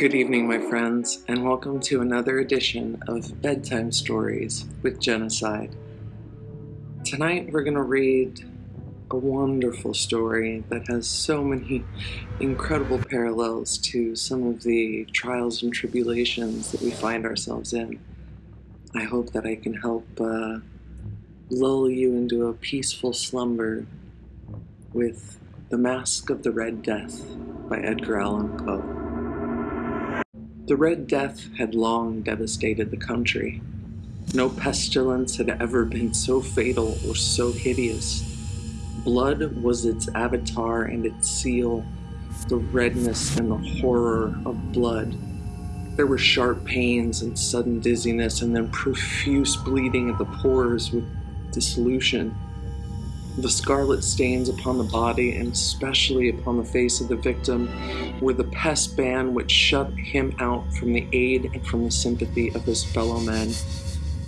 Good evening, my friends, and welcome to another edition of Bedtime Stories with Genocide. Tonight we're going to read a wonderful story that has so many incredible parallels to some of the trials and tribulations that we find ourselves in. I hope that I can help uh, lull you into a peaceful slumber with The Mask of the Red Death by Edgar Allan Poe. The Red Death had long devastated the country. No pestilence had ever been so fatal or so hideous. Blood was its avatar and its seal, the redness and the horror of blood. There were sharp pains and sudden dizziness, and then profuse bleeding at the pores with dissolution. The scarlet stains upon the body, and especially upon the face of the victim, were the pest ban which shut him out from the aid and from the sympathy of his fellow men.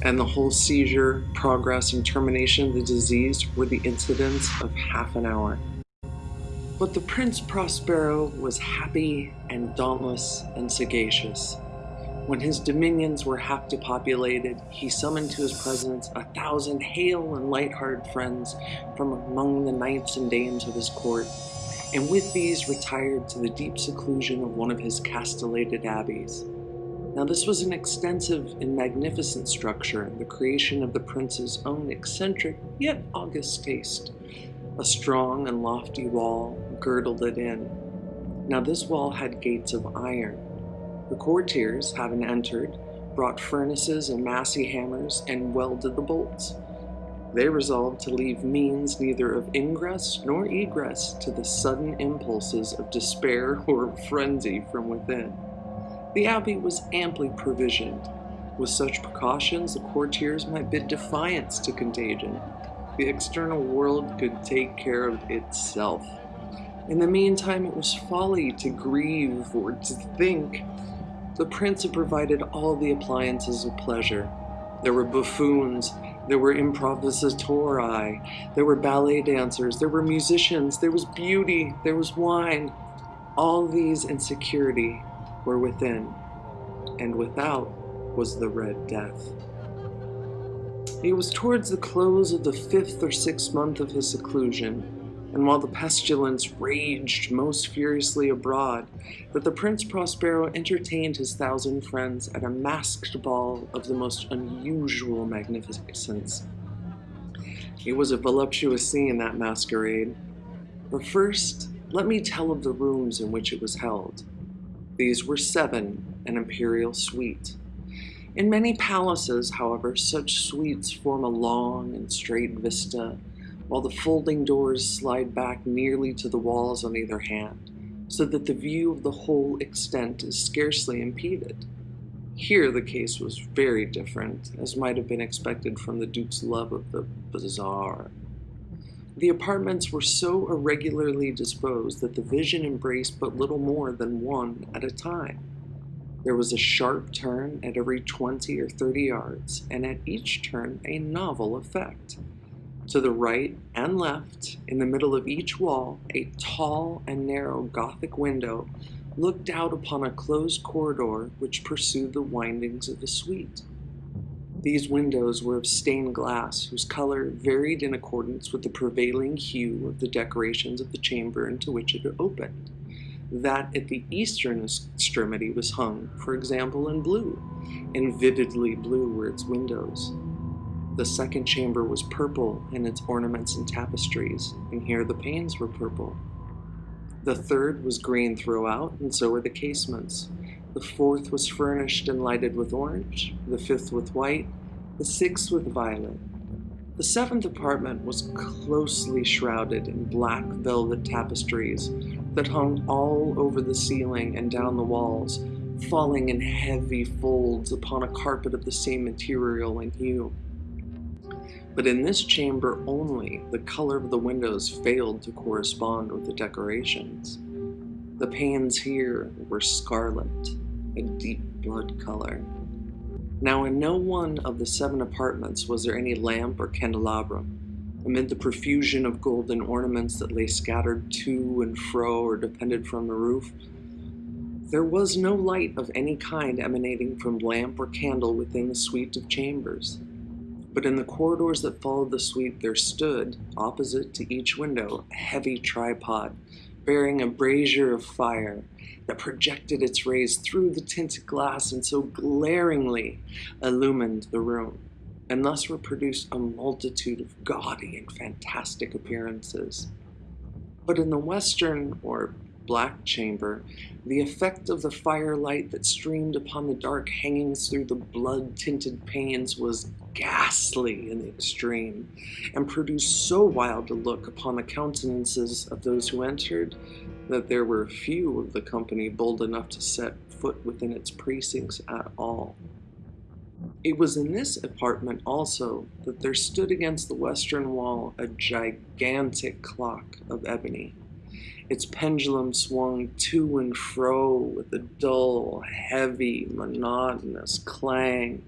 And the whole seizure, progress, and termination of the disease were the incidents of half an hour. But the Prince Prospero was happy and dauntless and sagacious. When his dominions were half depopulated, he summoned to his presence a thousand hale and light-hearted friends from among the knights and dames of his court, and with these retired to the deep seclusion of one of his castellated abbeys. Now this was an extensive and magnificent structure, the creation of the prince's own eccentric yet august taste. A strong and lofty wall girdled it in. Now this wall had gates of iron, the courtiers, having entered, brought furnaces and massy hammers and welded the bolts. They resolved to leave means neither of ingress nor egress to the sudden impulses of despair or frenzy from within. The abbey was amply provisioned. With such precautions, the courtiers might bid defiance to contagion. The external world could take care of itself. In the meantime, it was folly to grieve or to think the prince had provided all the appliances of pleasure. There were buffoons, there were improvisatori, there were ballet dancers, there were musicians, there was beauty, there was wine. All these in security were within, and without was the Red Death. It was towards the close of the fifth or sixth month of his seclusion and while the pestilence raged most furiously abroad, that the Prince Prospero entertained his thousand friends at a masked ball of the most unusual magnificence. It was a voluptuous scene, that masquerade. But first, let me tell of the rooms in which it was held. These were seven, an imperial suite. In many palaces, however, such suites form a long and straight vista while the folding doors slide back nearly to the walls on either hand, so that the view of the whole extent is scarcely impeded. Here the case was very different, as might have been expected from the Duke's love of the bizarre. The apartments were so irregularly disposed that the vision embraced but little more than one at a time. There was a sharp turn at every 20 or 30 yards, and at each turn a novel effect. To the right and left, in the middle of each wall, a tall and narrow Gothic window looked out upon a closed corridor which pursued the windings of the suite. These windows were of stained glass, whose color varied in accordance with the prevailing hue of the decorations of the chamber into which it opened. That at the eastern extremity was hung, for example, in blue, and vividly blue were its windows. The second chamber was purple in its ornaments and tapestries, and here the panes were purple. The third was green throughout, and so were the casements. The fourth was furnished and lighted with orange, the fifth with white, the sixth with violet. The seventh apartment was closely shrouded in black velvet tapestries that hung all over the ceiling and down the walls, falling in heavy folds upon a carpet of the same material and hue. But in this chamber only, the color of the windows failed to correspond with the decorations. The panes here were scarlet, a deep blood color. Now in no one of the seven apartments was there any lamp or candelabrum. Amid the profusion of golden ornaments that lay scattered to and fro or depended from the roof, There was no light of any kind emanating from lamp or candle within the suite of chambers. But in the corridors that followed the suite, there stood, opposite to each window, a heavy tripod bearing a brazier of fire that projected its rays through the tinted glass and so glaringly illumined the room, and thus reproduced a multitude of gaudy and fantastic appearances. But in the western, or black chamber, the effect of the firelight that streamed upon the dark hangings through the blood tinted panes was ghastly in the extreme, and produced so wild a look upon the countenances of those who entered that there were few of the company bold enough to set foot within its precincts at all. It was in this apartment also that there stood against the western wall a gigantic clock of ebony its pendulum swung to and fro with a dull, heavy, monotonous clang.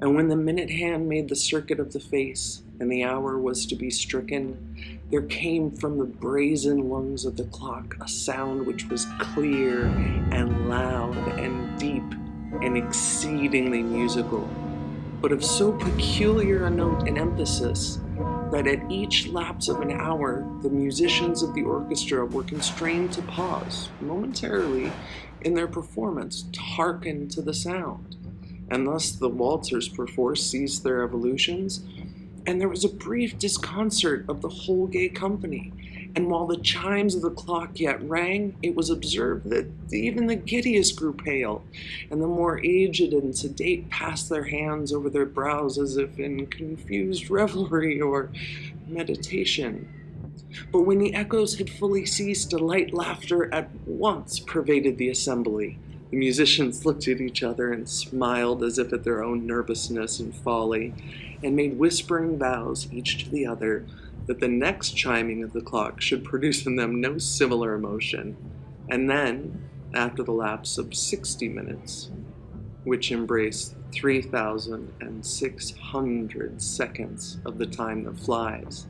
And when the minute hand made the circuit of the face and the hour was to be stricken, there came from the brazen lungs of the clock a sound which was clear and loud and deep and exceedingly musical, but of so peculiar a note and emphasis that at each lapse of an hour, the musicians of the orchestra were constrained to pause momentarily in their performance to hearken to the sound. And thus the waltzers perforce ceased their evolutions, and there was a brief disconcert of the whole gay company and while the chimes of the clock yet rang, it was observed that even the giddiest grew pale, and the more aged and sedate passed their hands over their brows as if in confused revelry or meditation. But when the echoes had fully ceased, a light laughter at once pervaded the assembly. The musicians looked at each other and smiled as if at their own nervousness and folly, and made whispering vows each to the other that the next chiming of the clock should produce in them no similar emotion. And then, after the lapse of 60 minutes, which embraced 3,600 seconds of the time that flies,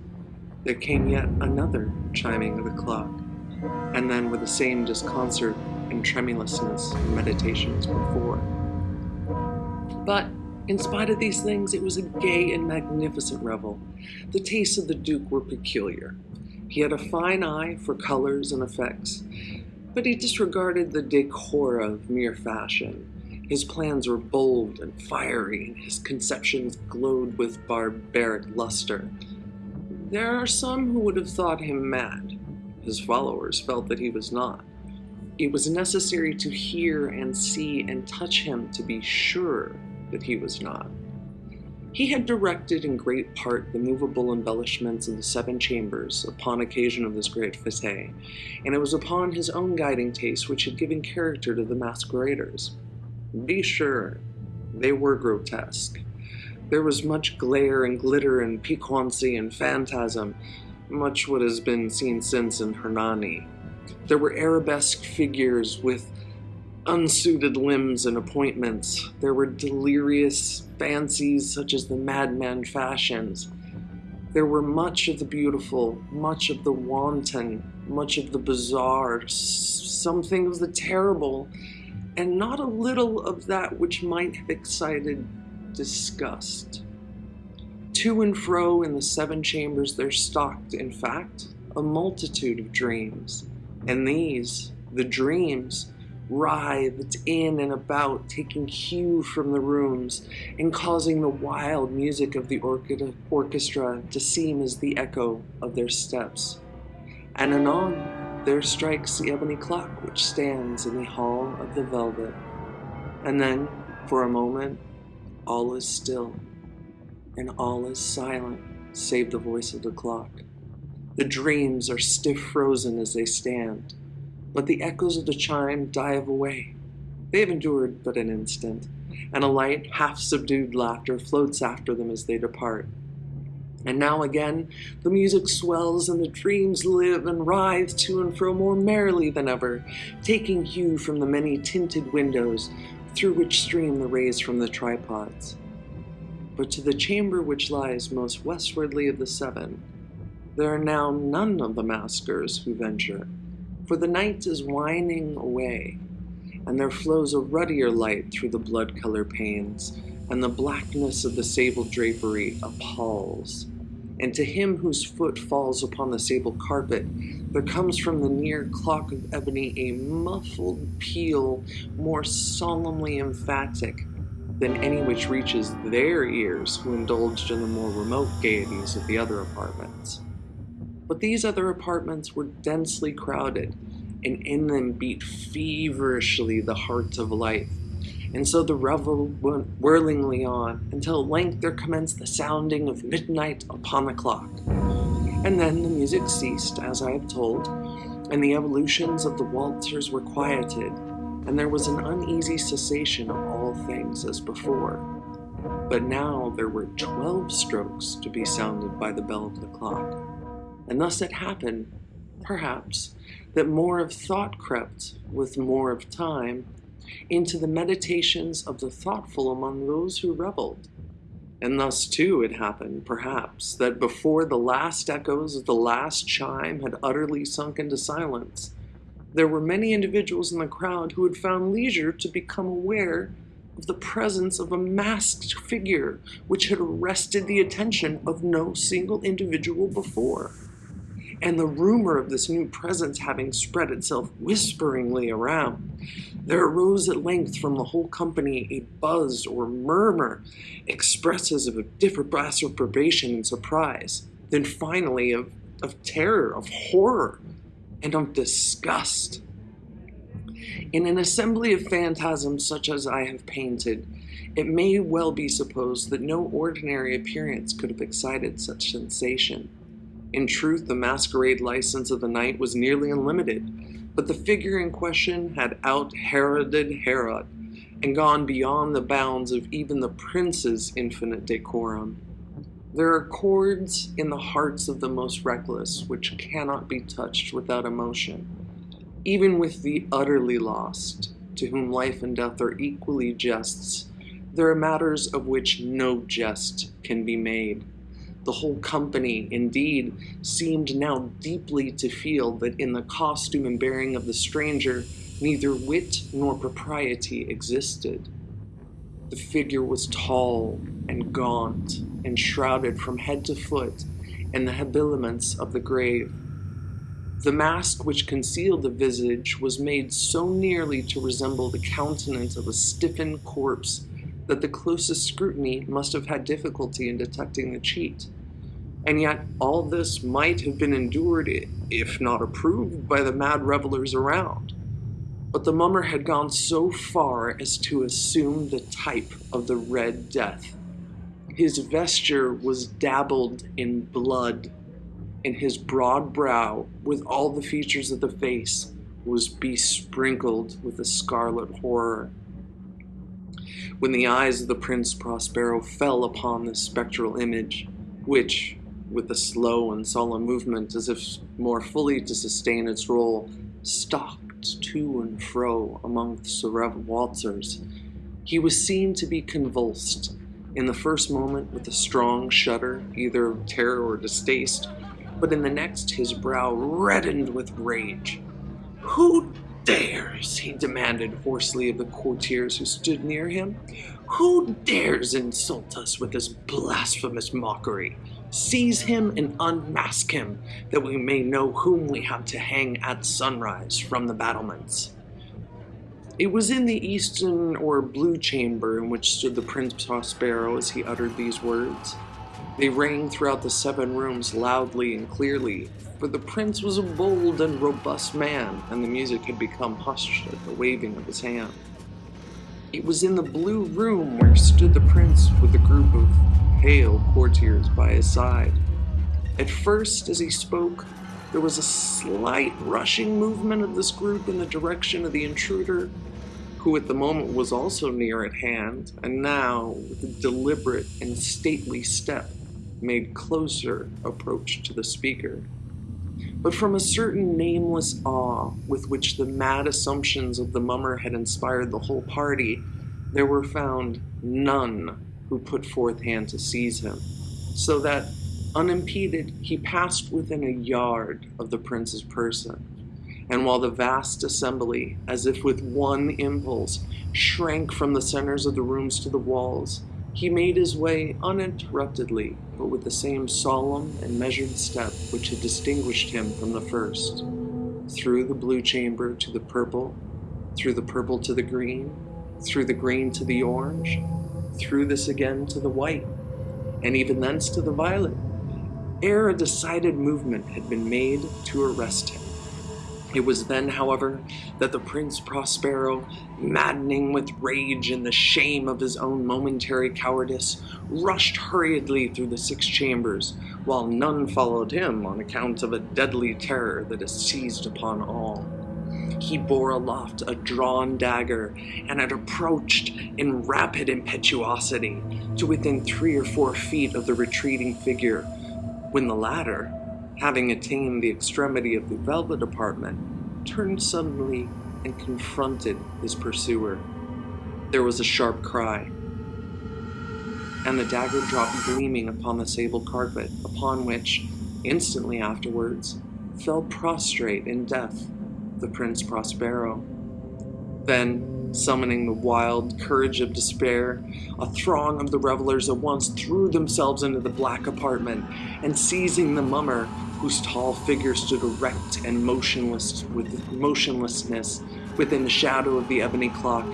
there came yet another chiming of the clock, and then with the same disconcert and tremulousness and meditation as before. But in spite of these things, it was a gay and magnificent revel. The tastes of the Duke were peculiar. He had a fine eye for colors and effects, but he disregarded the decor of mere fashion. His plans were bold and fiery, and his conceptions glowed with barbaric luster. There are some who would have thought him mad. His followers felt that he was not. It was necessary to hear and see and touch him to be sure that he was not. He had directed in great part the movable embellishments of the seven chambers upon occasion of this great fete, and it was upon his own guiding taste which had given character to the masqueraders. Be sure, they were grotesque. There was much glare and glitter and piquancy and phantasm, much what has been seen since in Hernani. There were arabesque figures with unsuited limbs and appointments. There were delirious fancies such as the madman fashions. There were much of the beautiful, much of the wanton, much of the bizarre, something of the terrible, and not a little of that which might have excited disgust. To and fro in the seven chambers there stalked, in fact, a multitude of dreams, and these, the dreams, writhed in and about, taking cue from the rooms and causing the wild music of the orchestra to seem as the echo of their steps. And anon there strikes the ebony clock which stands in the hall of the velvet. And then, for a moment, all is still, and all is silent, save the voice of the clock. The dreams are stiff frozen as they stand, let the echoes of the chime dive away. They have endured but an instant, and a light, half subdued laughter floats after them as they depart. And now again the music swells and the dreams live and writhe to and fro more merrily than ever, taking hue from the many tinted windows through which stream the rays from the tripods. But to the chamber which lies most westwardly of the seven, there are now none of the maskers who venture for the night is winding away, and there flows a ruddier light through the blood color panes, and the blackness of the sable drapery appalls. And to him whose foot falls upon the sable carpet, there comes from the near clock of ebony a muffled peal more solemnly emphatic than any which reaches their ears who indulged in the more remote gaieties of the other apartments. But these other apartments were densely crowded, and in them beat feverishly the hearts of life. And so the revel went whirlingly on, until at length there commenced the sounding of midnight upon the clock. And then the music ceased, as I have told, and the evolutions of the waltzers were quieted, and there was an uneasy cessation of all things as before. But now there were twelve strokes to be sounded by the bell of the clock. And thus it happened, perhaps, that more of thought crept, with more of time, into the meditations of the thoughtful among those who reveled. And thus, too, it happened, perhaps, that before the last echoes of the last chime had utterly sunk into silence, there were many individuals in the crowd who had found leisure to become aware of the presence of a masked figure which had arrested the attention of no single individual before and the rumor of this new presence having spread itself whisperingly around, there arose at length from the whole company a buzz or murmur, expressive of a different approbation and surprise, then finally of, of terror, of horror, and of disgust. In an assembly of phantasms such as I have painted, it may well be supposed that no ordinary appearance could have excited such sensation. In truth, the masquerade license of the night was nearly unlimited, but the figure in question had out Heroded Herod and gone beyond the bounds of even the prince's infinite decorum. There are chords in the hearts of the most reckless which cannot be touched without emotion, even with the utterly lost, to whom life and death are equally jests. There are matters of which no jest can be made. The whole company, indeed, seemed now deeply to feel that in the costume and bearing of the stranger neither wit nor propriety existed. The figure was tall and gaunt and shrouded from head to foot in the habiliments of the grave. The mask which concealed the visage was made so nearly to resemble the countenance of a stiffened corpse that the closest scrutiny must have had difficulty in detecting the cheat. And yet, all this might have been endured, if not approved, by the mad revelers around. But the mummer had gone so far as to assume the type of the Red Death. His vesture was dabbled in blood, and his broad brow, with all the features of the face, was besprinkled with a scarlet horror. When the eyes of the Prince Prospero fell upon this spectral image, which, with a slow and solemn movement as if more fully to sustain its role, stalked to and fro amongst the waltzers, he was seen to be convulsed, in the first moment with a strong shudder, either of terror or distaste, but in the next his brow reddened with rage. Who he demanded hoarsely of the courtiers who stood near him, who dares insult us with this blasphemous mockery? Seize him and unmask him, that we may know whom we have to hang at sunrise from the battlements. It was in the eastern or blue chamber in which stood the Prince Prospero as he uttered these words. They rang throughout the seven rooms loudly and clearly, for the prince was a bold and robust man, and the music had become hushed at the waving of his hand. It was in the blue room where stood the prince with a group of pale courtiers by his side. At first, as he spoke, there was a slight rushing movement of this group in the direction of the intruder, who at the moment was also near at hand, and now, with a deliberate and stately step, made closer approach to the speaker but from a certain nameless awe with which the mad assumptions of the mummer had inspired the whole party, there were found none who put forth hand to seize him, so that, unimpeded, he passed within a yard of the prince's person, and while the vast assembly, as if with one impulse, shrank from the centers of the rooms to the walls, he made his way uninterruptedly, but with the same solemn and measured step which had distinguished him from the first, through the blue chamber to the purple, through the purple to the green, through the green to the orange, through this again to the white, and even thence to the violet, ere a decided movement had been made to arrest him. It was then, however, that the Prince Prospero, maddening with rage and the shame of his own momentary cowardice, rushed hurriedly through the six chambers, while none followed him on account of a deadly terror that has seized upon all. He bore aloft a drawn dagger and had approached in rapid impetuosity to within three or four feet of the retreating figure, when the latter, having attained the extremity of the velvet apartment, turned suddenly and confronted his pursuer. There was a sharp cry, and the dagger dropped gleaming upon the sable carpet, upon which, instantly afterwards, fell prostrate in death the Prince Prospero. Then, summoning the wild courage of despair, a throng of the revelers at once threw themselves into the black apartment, and seizing the mummer, whose tall figure stood erect and motionless with motionlessness within the shadow of the ebony clock,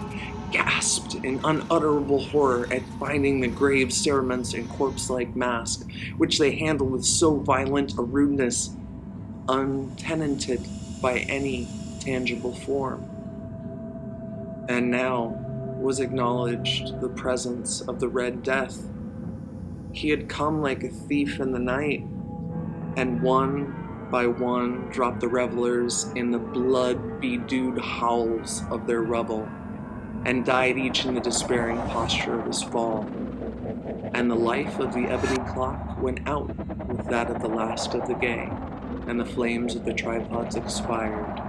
gasped in unutterable horror at finding the grave cerements and corpse-like mask, which they handled with so violent a rudeness, untenanted by any tangible form. And now was acknowledged the presence of the Red Death. He had come like a thief in the night, and one by one dropped the revelers in the blood-bedewed howls of their revel, and died each in the despairing posture of his fall. And the life of the ebony clock went out with that of the last of the gay, and the flames of the tripods expired.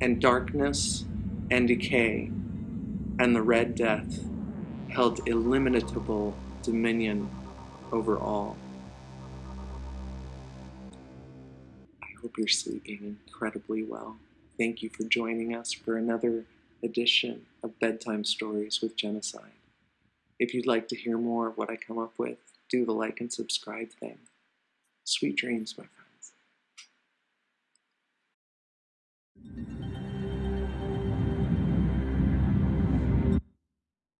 And darkness and decay and the Red Death held illimitable dominion over all. I hope you're sleeping incredibly well. Thank you for joining us for another edition of Bedtime Stories with Genocide. If you'd like to hear more of what I come up with, do the like and subscribe thing. Sweet dreams, my friends.